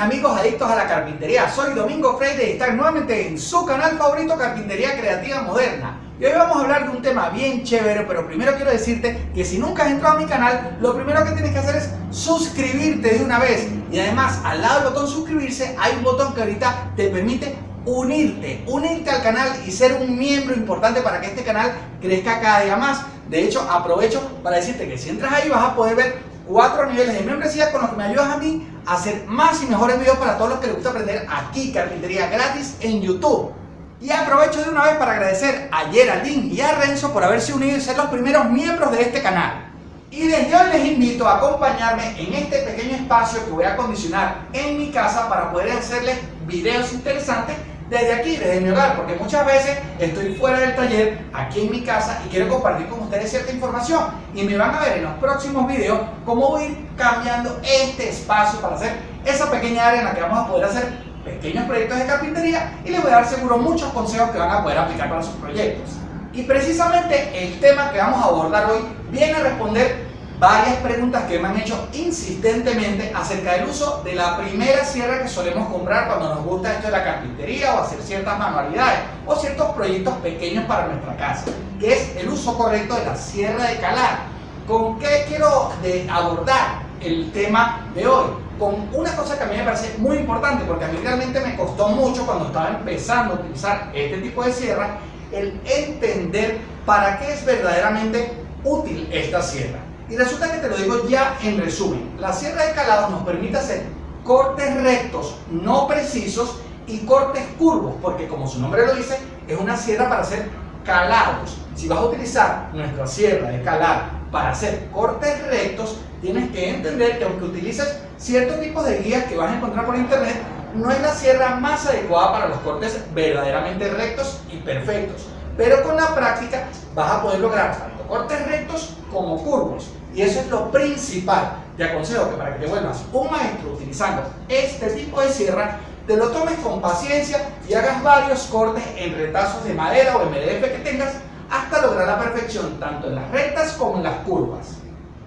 amigos adictos a la carpintería? Soy Domingo Freire y están nuevamente en su canal favorito Carpintería Creativa Moderna. Y hoy vamos a hablar de un tema bien chévere, pero primero quiero decirte que si nunca has entrado a mi canal, lo primero que tienes que hacer es suscribirte de una vez. Y además, al lado del botón suscribirse, hay un botón que ahorita te permite unirte, unirte al canal y ser un miembro importante para que este canal crezca cada día más. De hecho, aprovecho para decirte que si entras ahí vas a poder ver cuatro niveles de membresía con los que me ayudas a mí a hacer más y mejores videos para todos los que les gusta aprender aquí carpintería gratis en YouTube. Y aprovecho de una vez para agradecer a Geraldine y a Renzo por haberse unido y ser los primeros miembros de este canal. Y desde hoy les invito a acompañarme en este pequeño espacio que voy a acondicionar en mi casa para poder hacerles videos interesantes desde aquí, desde mi hogar, porque muchas veces estoy fuera del taller, aquí en mi casa, y quiero compartir con ustedes cierta información. Y me van a ver en los próximos videos cómo voy a ir cambiando este espacio para hacer esa pequeña área en la que vamos a poder hacer pequeños proyectos de carpintería y les voy a dar seguro muchos consejos que van a poder aplicar para sus proyectos. Y precisamente el tema que vamos a abordar hoy viene a responder varias preguntas que me han hecho insistentemente acerca del uso de la primera sierra que solemos comprar cuando nos gusta esto de la carpintería o hacer ciertas manualidades o ciertos proyectos pequeños para nuestra casa, que es el uso correcto de la sierra de calar. ¿Con qué quiero de abordar el tema de hoy? Con una cosa que a mí me parece muy importante, porque a mí realmente me costó mucho cuando estaba empezando a utilizar este tipo de sierra, el entender para qué es verdaderamente útil esta sierra. Y resulta que te lo digo ya en resumen. La sierra de calado nos permite hacer cortes rectos no precisos y cortes curvos, porque como su nombre lo dice, es una sierra para hacer calados. Si vas a utilizar nuestra sierra de calar para hacer cortes rectos, tienes que entender que aunque utilices ciertos tipos de guías que vas a encontrar por internet, no es la sierra más adecuada para los cortes verdaderamente rectos y perfectos. Pero con la práctica vas a poder lograr tanto cortes rectos como curvos. Y eso es lo principal. Te aconsejo que para que te vuelvas un maestro utilizando este tipo de sierra, te lo tomes con paciencia y hagas varios cortes en retazos de madera o MDF que tengas hasta lograr la perfección tanto en las rectas como en las curvas.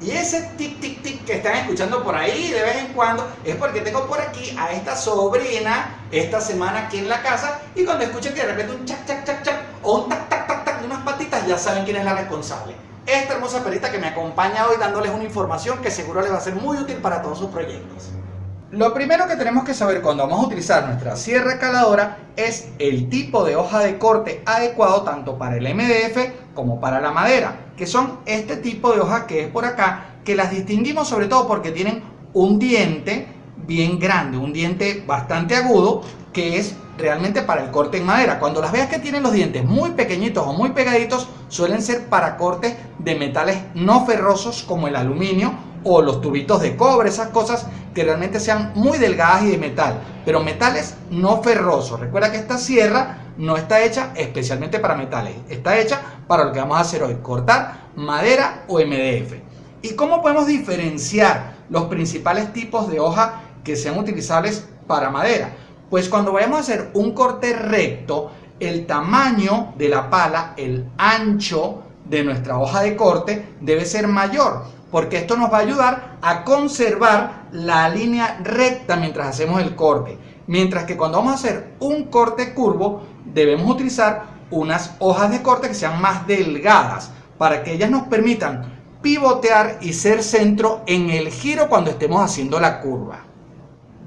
Y ese tic tic tic que están escuchando por ahí de vez en cuando es porque tengo por aquí a esta sobrina esta semana aquí en la casa y cuando escuchen que de repente un chac chac chac chac o un tac tac tac tac de unas patitas ya saben quién es la responsable esta hermosa perita que me acompaña hoy dándoles una información que seguro les va a ser muy útil para todos sus proyectos. Lo primero que tenemos que saber cuando vamos a utilizar nuestra sierra caladora es el tipo de hoja de corte adecuado tanto para el MDF como para la madera, que son este tipo de hojas que es por acá, que las distinguimos sobre todo porque tienen un diente bien grande, un diente bastante agudo, que es realmente para el corte en madera. Cuando las veas que tienen los dientes muy pequeñitos o muy pegaditos, suelen ser para cortes de metales no ferrosos como el aluminio o los tubitos de cobre, esas cosas que realmente sean muy delgadas y de metal, pero metales no ferrosos. Recuerda que esta sierra no está hecha especialmente para metales, está hecha para lo que vamos a hacer hoy, cortar madera o MDF. ¿Y cómo podemos diferenciar los principales tipos de hoja que sean utilizables para madera? Pues cuando vayamos a hacer un corte recto, el tamaño de la pala, el ancho de nuestra hoja de corte debe ser mayor, porque esto nos va a ayudar a conservar la línea recta mientras hacemos el corte. Mientras que cuando vamos a hacer un corte curvo, debemos utilizar unas hojas de corte que sean más delgadas, para que ellas nos permitan pivotear y ser centro en el giro cuando estemos haciendo la curva.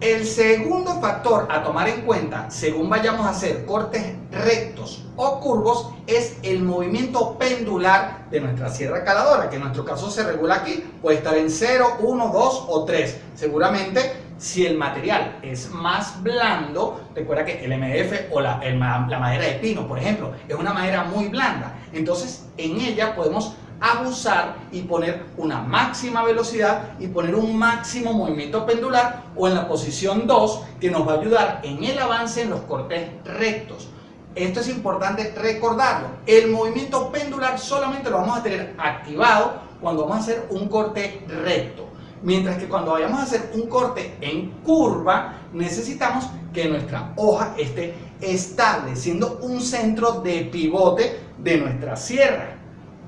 El segundo factor a tomar en cuenta según vayamos a hacer cortes rectos o curvos es el movimiento pendular de nuestra sierra caladora, que en nuestro caso se regula aquí, puede estar en 0, 1, 2 o 3. Seguramente si el material es más blando, recuerda que el MDF o la, la madera de pino, por ejemplo, es una madera muy blanda, entonces en ella podemos abusar y poner una máxima velocidad y poner un máximo movimiento pendular o en la posición 2 que nos va a ayudar en el avance en los cortes rectos. Esto es importante recordarlo. El movimiento pendular solamente lo vamos a tener activado cuando vamos a hacer un corte recto. Mientras que cuando vayamos a hacer un corte en curva, necesitamos que nuestra hoja esté estable, siendo un centro de pivote de nuestra sierra.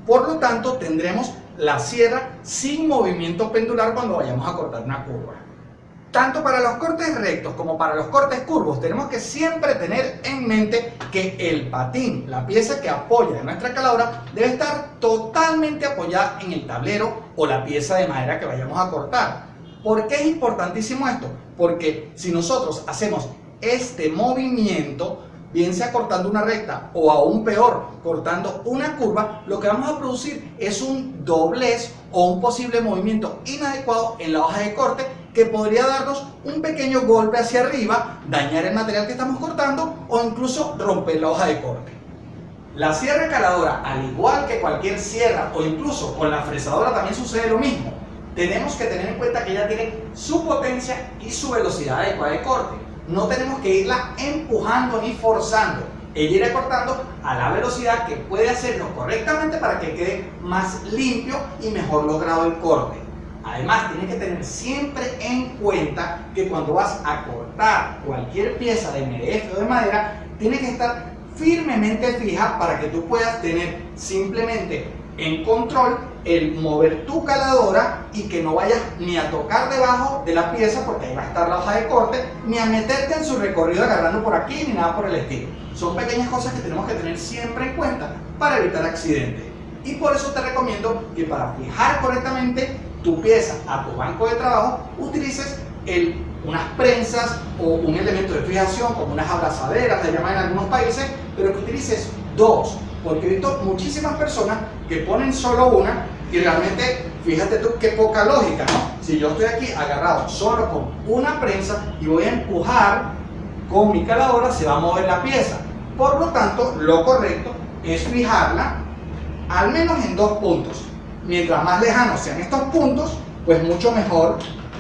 Por lo tanto, tendremos la sierra sin movimiento pendular cuando vayamos a cortar una curva. Tanto para los cortes rectos como para los cortes curvos tenemos que siempre tener en mente que el patín, la pieza que apoya nuestra caladora, debe estar totalmente apoyada en el tablero o la pieza de madera que vayamos a cortar. ¿Por qué es importantísimo esto? Porque si nosotros hacemos este movimiento, bien sea cortando una recta o aún peor, cortando una curva, lo que vamos a producir es un doblez o un posible movimiento inadecuado en la hoja de corte que podría darnos un pequeño golpe hacia arriba, dañar el material que estamos cortando o incluso romper la hoja de corte. La sierra caladora, al igual que cualquier sierra o incluso con la fresadora también sucede lo mismo. Tenemos que tener en cuenta que ella tiene su potencia y su velocidad adecuada de corte. No tenemos que irla empujando ni forzando. Ella irá cortando a la velocidad que puede hacerlo correctamente para que quede más limpio y mejor logrado el corte. Además, tienes que tener siempre en cuenta que cuando vas a cortar cualquier pieza de MDF o de madera, tiene que estar firmemente fija para que tú puedas tener simplemente en control el mover tu caladora y que no vayas ni a tocar debajo de la pieza porque ahí va a estar la hoja de corte ni a meterte en su recorrido agarrando por aquí ni nada por el estilo. Son pequeñas cosas que tenemos que tener siempre en cuenta para evitar accidentes. Y por eso te recomiendo que para fijar correctamente tu pieza a tu banco de trabajo, utilices unas prensas o un elemento de fijación como unas abrazaderas, le llaman en algunos países, pero que utilices dos, porque he visto muchísimas personas que ponen solo una y realmente, fíjate tú qué poca lógica. Si yo estoy aquí agarrado solo con una prensa y voy a empujar con mi caladora, se va a mover la pieza. Por lo tanto, lo correcto es fijarla al menos en dos puntos mientras más lejanos sean estos puntos, pues mucho mejor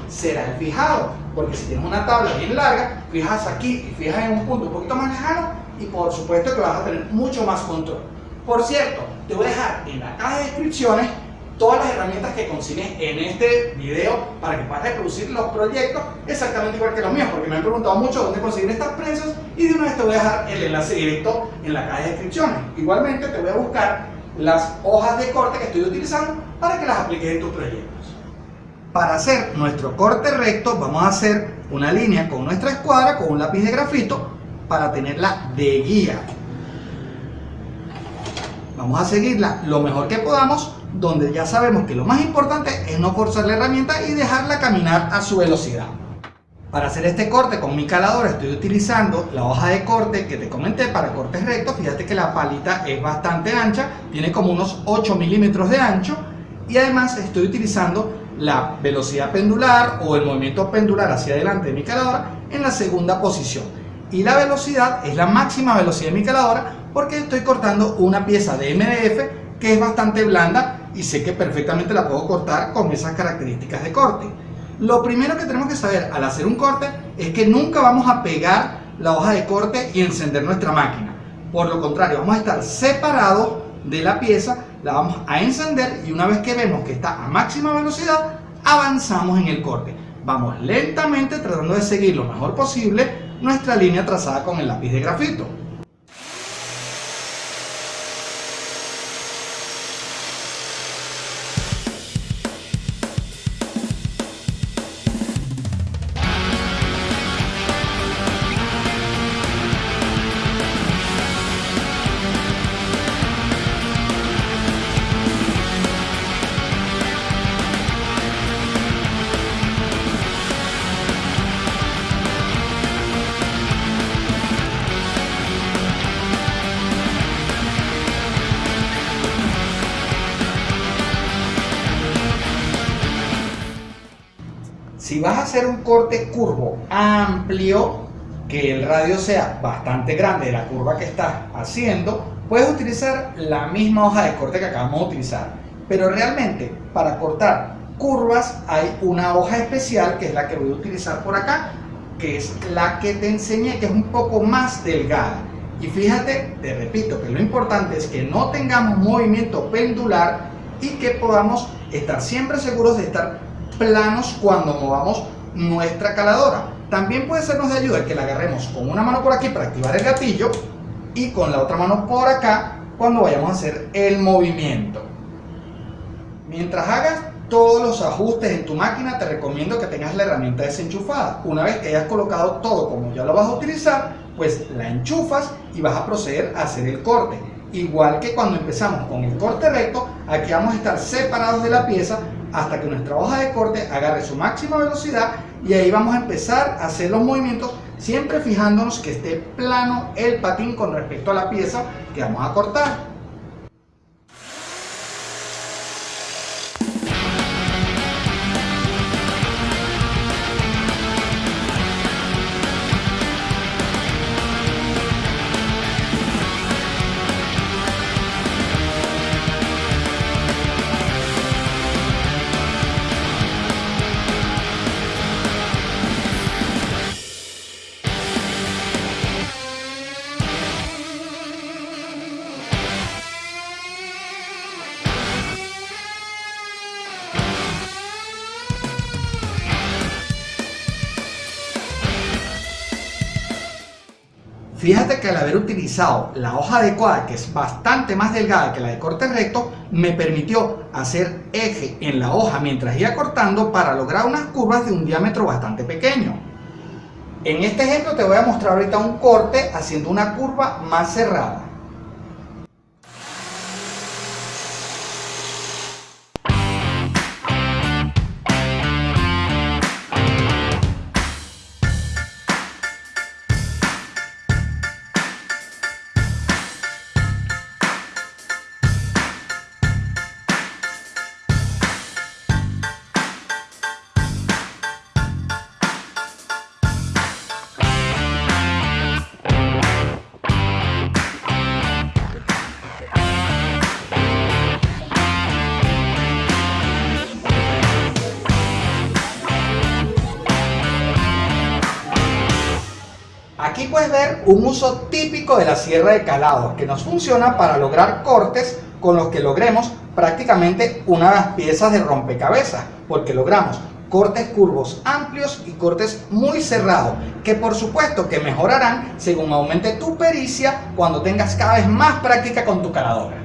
será el fijado. Porque si tienes una tabla bien larga, fijas aquí y fijas en un punto un poquito más lejano y por supuesto que vas a tener mucho más control. Por cierto, te voy a dejar en la caja de descripciones todas las herramientas que consigues en este video para que puedas reproducir los proyectos exactamente igual que los míos, porque me han preguntado mucho dónde conseguir estas prensas y de una vez te voy a dejar el enlace directo en la caja de descripciones. Igualmente te voy a buscar las hojas de corte que estoy utilizando para que las apliques en tus proyectos. Para hacer nuestro corte recto vamos a hacer una línea con nuestra escuadra con un lápiz de grafito para tenerla de guía. Vamos a seguirla lo mejor que podamos donde ya sabemos que lo más importante es no forzar la herramienta y dejarla caminar a su velocidad. Para hacer este corte con mi caladora estoy utilizando la hoja de corte que te comenté para cortes rectos. Fíjate que la palita es bastante ancha, tiene como unos 8 milímetros de ancho y además estoy utilizando la velocidad pendular o el movimiento pendular hacia adelante de mi caladora en la segunda posición. Y la velocidad es la máxima velocidad de mi caladora porque estoy cortando una pieza de MDF que es bastante blanda y sé que perfectamente la puedo cortar con esas características de corte. Lo primero que tenemos que saber al hacer un corte es que nunca vamos a pegar la hoja de corte y encender nuestra máquina. Por lo contrario, vamos a estar separados de la pieza, la vamos a encender y una vez que vemos que está a máxima velocidad, avanzamos en el corte. Vamos lentamente tratando de seguir lo mejor posible nuestra línea trazada con el lápiz de grafito. Hacer un corte curvo amplio, que el radio sea bastante grande de la curva que estás haciendo, puedes utilizar la misma hoja de corte que acabamos de utilizar. Pero realmente para cortar curvas hay una hoja especial que es la que voy a utilizar por acá, que es la que te enseñé, que es un poco más delgada. Y fíjate, te repito, que lo importante es que no tengamos movimiento pendular y que podamos estar siempre seguros de estar planos cuando movamos nuestra caladora. También puede sernos de ayuda que la agarremos con una mano por aquí para activar el gatillo y con la otra mano por acá cuando vayamos a hacer el movimiento. Mientras hagas todos los ajustes en tu máquina, te recomiendo que tengas la herramienta desenchufada. Una vez que hayas colocado todo como ya lo vas a utilizar, pues la enchufas y vas a proceder a hacer el corte. Igual que cuando empezamos con el corte recto, aquí vamos a estar separados de la pieza hasta que nuestra hoja de corte agarre su máxima velocidad y ahí vamos a empezar a hacer los movimientos siempre fijándonos que esté plano el patín con respecto a la pieza que vamos a cortar. Fíjate que al haber utilizado la hoja adecuada, que es bastante más delgada que la de corte recto, me permitió hacer eje en la hoja mientras iba cortando para lograr unas curvas de un diámetro bastante pequeño. En este ejemplo te voy a mostrar ahorita un corte haciendo una curva más cerrada. Puedes ver un uso típico de la sierra de calado que nos funciona para lograr cortes con los que logremos prácticamente una de las piezas de rompecabezas porque logramos cortes curvos amplios y cortes muy cerrados que por supuesto que mejorarán según aumente tu pericia cuando tengas cada vez más práctica con tu caladora.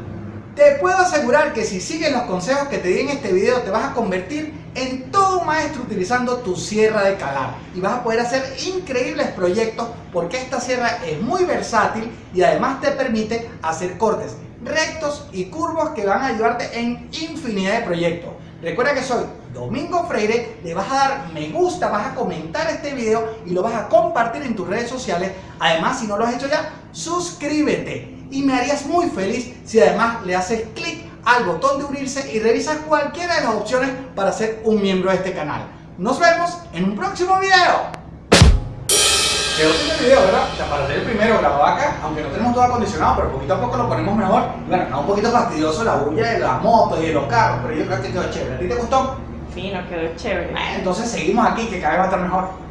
Te puedo asegurar que si sigues los consejos que te di en este video te vas a convertir en todo un maestro utilizando tu sierra de calar y vas a poder hacer increíbles proyectos porque esta sierra es muy versátil y además te permite hacer cortes rectos y curvos que van a ayudarte en infinidad de proyectos. Recuerda que soy Domingo Freire, le vas a dar me gusta, vas a comentar este video y lo vas a compartir en tus redes sociales. Además, si no lo has hecho ya, suscríbete y me harías muy feliz si además le haces clic al botón de unirse y revisas cualquiera de las opciones para ser un miembro de este canal. Nos vemos en un próximo video. Quedó este video, ¿verdad? O sea, para hacer el primero grabado acá, aunque no tenemos todo acondicionado, pero poquito a poco lo ponemos mejor. Bueno, está un poquito fastidioso la bulla de las motos y de los carros, pero yo creo que quedó chévere. ¿A ti te gustó? Sí, nos quedó chévere. Entonces seguimos aquí, que cada vez va a estar mejor.